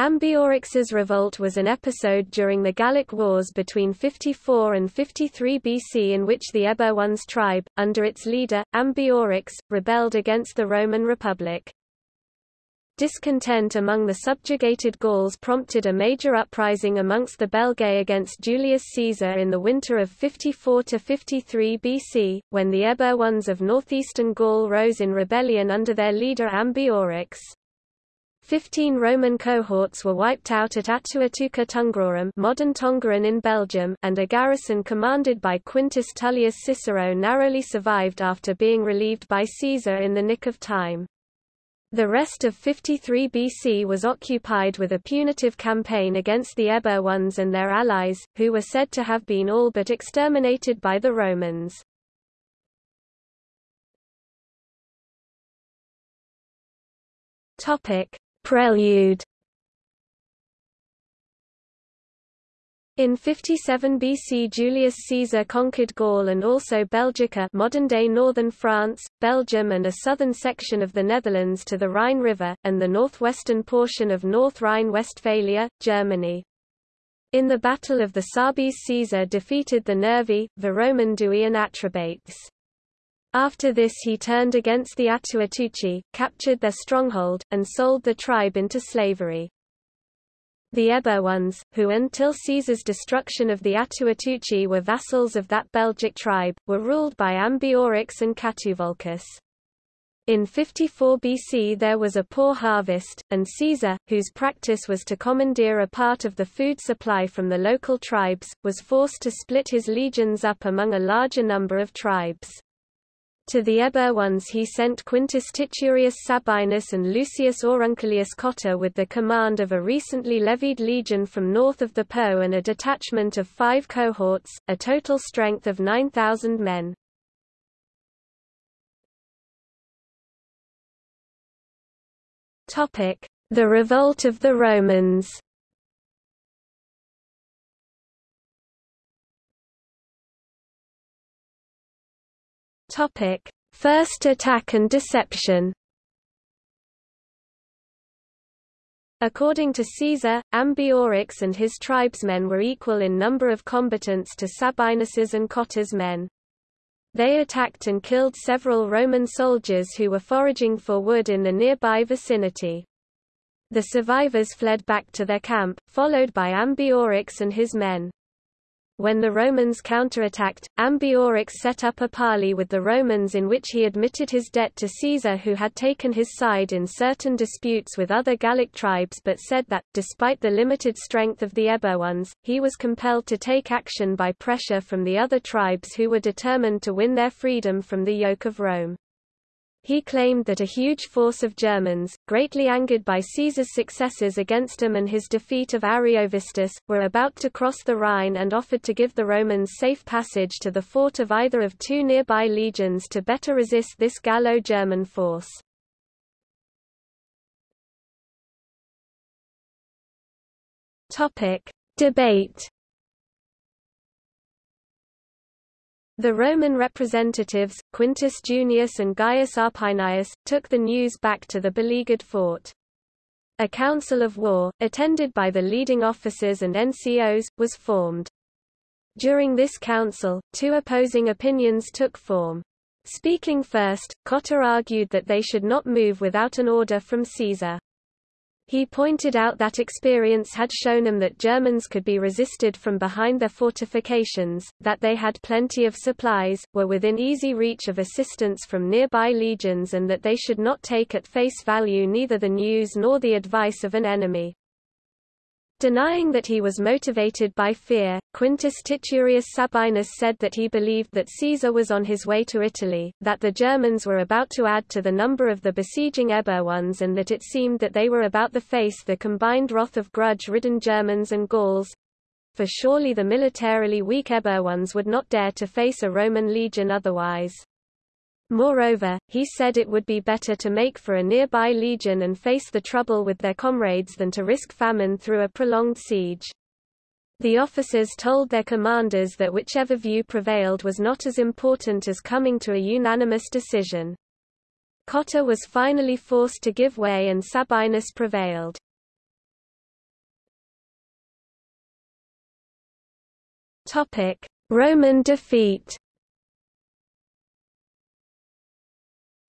Ambiorix's revolt was an episode during the Gallic Wars between 54 and 53 BC in which the Eburones tribe, under its leader, Ambiorix, rebelled against the Roman Republic. Discontent among the subjugated Gauls prompted a major uprising amongst the Belgae against Julius Caesar in the winter of 54–53 BC, when the Eburones of northeastern Gaul rose in rebellion under their leader Ambiorix. Fifteen Roman cohorts were wiped out at Atuatuca Tungrorum modern Tongeren in Belgium and a garrison commanded by Quintus Tullius Cicero narrowly survived after being relieved by Caesar in the nick of time. The rest of 53 BC was occupied with a punitive campaign against the Eburones and their allies, who were said to have been all but exterminated by the Romans. Topic: Prelude In 57 BC Julius Caesar conquered Gaul and also Belgica modern-day northern France, Belgium and a southern section of the Netherlands to the Rhine River, and the northwestern portion of North Rhine-Westphalia, Germany. In the Battle of the Sabis Caesar defeated the Nervi, Veromandui and Atrebates. After this he turned against the Atuatuci, captured their stronghold, and sold the tribe into slavery. The Eburones, who until Caesar's destruction of the Atuatuci were vassals of that Belgic tribe, were ruled by Ambiorix and Catuvolcus. In 54 BC there was a poor harvest, and Caesar, whose practice was to commandeer a part of the food supply from the local tribes, was forced to split his legions up among a larger number of tribes. To the Eburones he sent Quintus Titurius Sabinus and Lucius Aurunculeius Cotta with the command of a recently levied legion from north of the Po and a detachment of five cohorts, a total strength of 9,000 men. The revolt of the Romans Topic: First attack and deception. According to Caesar, Ambiorix and his tribesmen were equal in number of combatants to Sabinus's and Cotta's men. They attacked and killed several Roman soldiers who were foraging for wood in the nearby vicinity. The survivors fled back to their camp, followed by Ambiorix and his men. When the Romans counterattacked, Ambiorix set up a parley with the Romans in which he admitted his debt to Caesar who had taken his side in certain disputes with other Gallic tribes but said that, despite the limited strength of the Eburones, he was compelled to take action by pressure from the other tribes who were determined to win their freedom from the yoke of Rome. He claimed that a huge force of Germans, greatly angered by Caesar's successes against him and his defeat of Ariovistus, were about to cross the Rhine and offered to give the Romans safe passage to the fort of either of two nearby legions to better resist this Gallo-German force. Debate The Roman representatives, Quintus Junius and Gaius Arpinius, took the news back to the beleaguered fort. A council of war, attended by the leading officers and NCOs, was formed. During this council, two opposing opinions took form. Speaking first, Cotta argued that they should not move without an order from Caesar. He pointed out that experience had shown him that Germans could be resisted from behind their fortifications, that they had plenty of supplies, were within easy reach of assistance from nearby legions and that they should not take at face value neither the news nor the advice of an enemy. Denying that he was motivated by fear, Quintus Titurius Sabinus said that he believed that Caesar was on his way to Italy, that the Germans were about to add to the number of the besieging Eburones and that it seemed that they were about to face the combined wrath of grudge-ridden Germans and Gauls. For surely the militarily weak Eburones would not dare to face a Roman legion otherwise. Moreover, he said it would be better to make for a nearby legion and face the trouble with their comrades than to risk famine through a prolonged siege. The officers told their commanders that whichever view prevailed was not as important as coming to a unanimous decision. Cotta was finally forced to give way and Sabinus prevailed. Roman defeat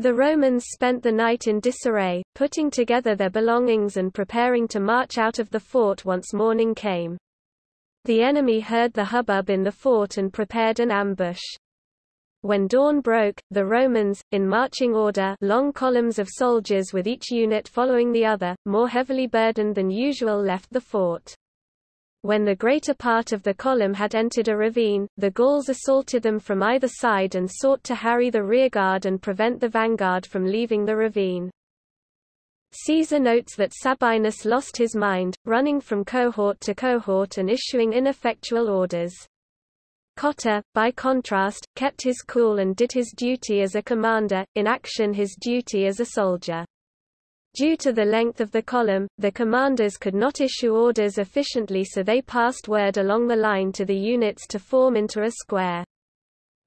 The Romans spent the night in disarray, putting together their belongings and preparing to march out of the fort once morning came. The enemy heard the hubbub in the fort and prepared an ambush. When dawn broke, the Romans, in marching order long columns of soldiers with each unit following the other, more heavily burdened than usual left the fort. When the greater part of the column had entered a ravine, the Gauls assaulted them from either side and sought to harry the rearguard and prevent the vanguard from leaving the ravine. Caesar notes that Sabinus lost his mind, running from cohort to cohort and issuing ineffectual orders. Cotta, by contrast, kept his cool and did his duty as a commander, in action his duty as a soldier. Due to the length of the column, the commanders could not issue orders efficiently so they passed word along the line to the units to form into a square.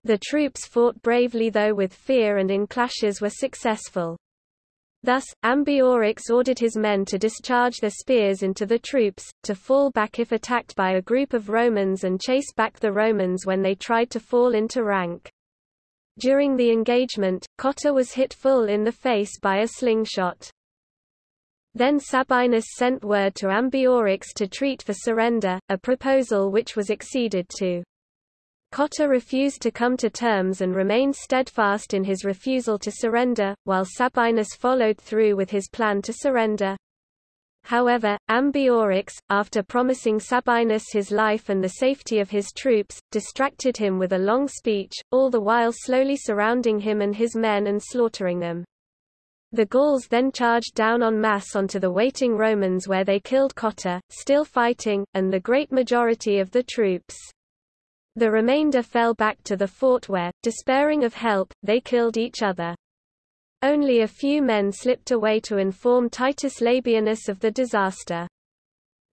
The troops fought bravely though with fear and in clashes were successful. Thus, Ambiorix ordered his men to discharge their spears into the troops, to fall back if attacked by a group of Romans and chase back the Romans when they tried to fall into rank. During the engagement, Cotta was hit full in the face by a slingshot. Then Sabinus sent word to Ambiorix to treat for surrender, a proposal which was acceded to. Cotta refused to come to terms and remained steadfast in his refusal to surrender, while Sabinus followed through with his plan to surrender. However, Ambiorix, after promising Sabinus his life and the safety of his troops, distracted him with a long speech, all the while slowly surrounding him and his men and slaughtering them. The Gauls then charged down en masse onto the waiting Romans where they killed Cotta, still fighting, and the great majority of the troops. The remainder fell back to the fort where, despairing of help, they killed each other. Only a few men slipped away to inform Titus Labienus of the disaster.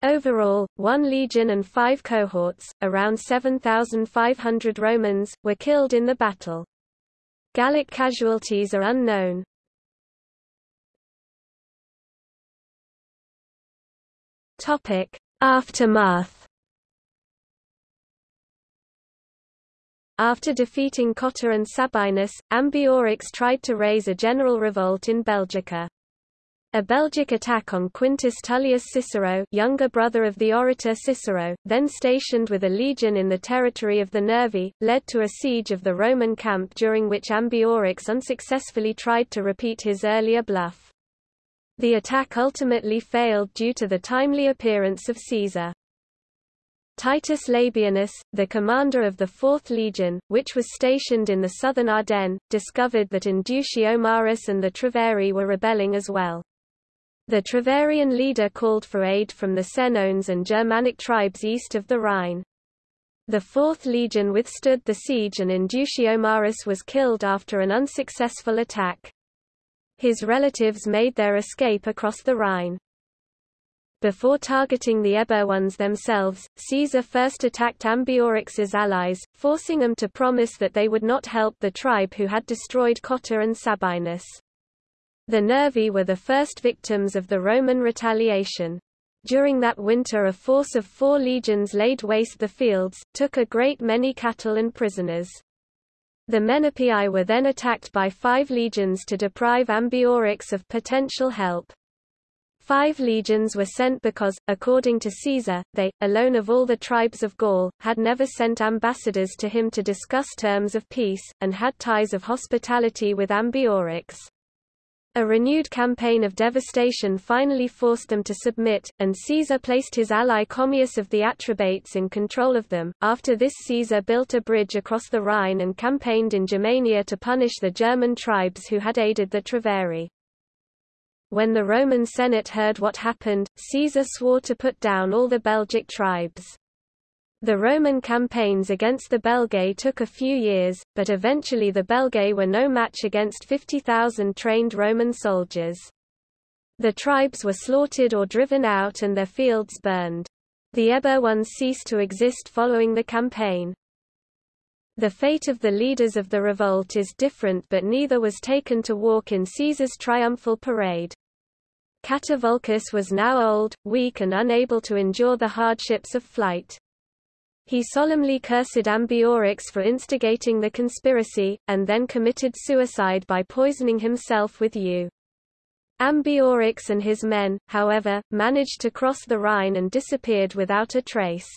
Overall, one legion and five cohorts, around 7,500 Romans, were killed in the battle. Gallic casualties are unknown. Aftermath After defeating Cotta and Sabinus, Ambiorix tried to raise a general revolt in Belgica. A Belgic attack on Quintus Tullius Cicero younger brother of the orator Cicero, then stationed with a legion in the territory of the Nervi, led to a siege of the Roman camp during which Ambiorix unsuccessfully tried to repeat his earlier bluff. The attack ultimately failed due to the timely appearance of Caesar. Titus Labienus, the commander of the 4th Legion, which was stationed in the southern Ardennes, discovered that Indutiomarus and the Treveri were rebelling as well. The Treverian leader called for aid from the Senones and Germanic tribes east of the Rhine. The 4th Legion withstood the siege and Indutiomarus was killed after an unsuccessful attack. His relatives made their escape across the Rhine. Before targeting the Eburones themselves, Caesar first attacked Ambiorix's allies, forcing them to promise that they would not help the tribe who had destroyed Cotta and Sabinus. The Nervi were the first victims of the Roman retaliation. During that winter a force of four legions laid waste the fields, took a great many cattle and prisoners. The Menapii were then attacked by five legions to deprive Ambiorix of potential help. Five legions were sent because, according to Caesar, they, alone of all the tribes of Gaul, had never sent ambassadors to him to discuss terms of peace, and had ties of hospitality with Ambiorix. A renewed campaign of devastation finally forced them to submit, and Caesar placed his ally Commius of the Atrebates in control of them. After this Caesar built a bridge across the Rhine and campaigned in Germania to punish the German tribes who had aided the Treveri. When the Roman Senate heard what happened, Caesar swore to put down all the Belgic tribes. The Roman campaigns against the Belgae took a few years, but eventually the Belgae were no match against 50,000 trained Roman soldiers. The tribes were slaughtered or driven out and their fields burned. The Eburones ceased to exist following the campaign. The fate of the leaders of the revolt is different but neither was taken to walk in Caesar's triumphal parade. Catuvolcus was now old, weak and unable to endure the hardships of flight. He solemnly cursed Ambiorix for instigating the conspiracy, and then committed suicide by poisoning himself with yew. Ambiorix and his men, however, managed to cross the Rhine and disappeared without a trace.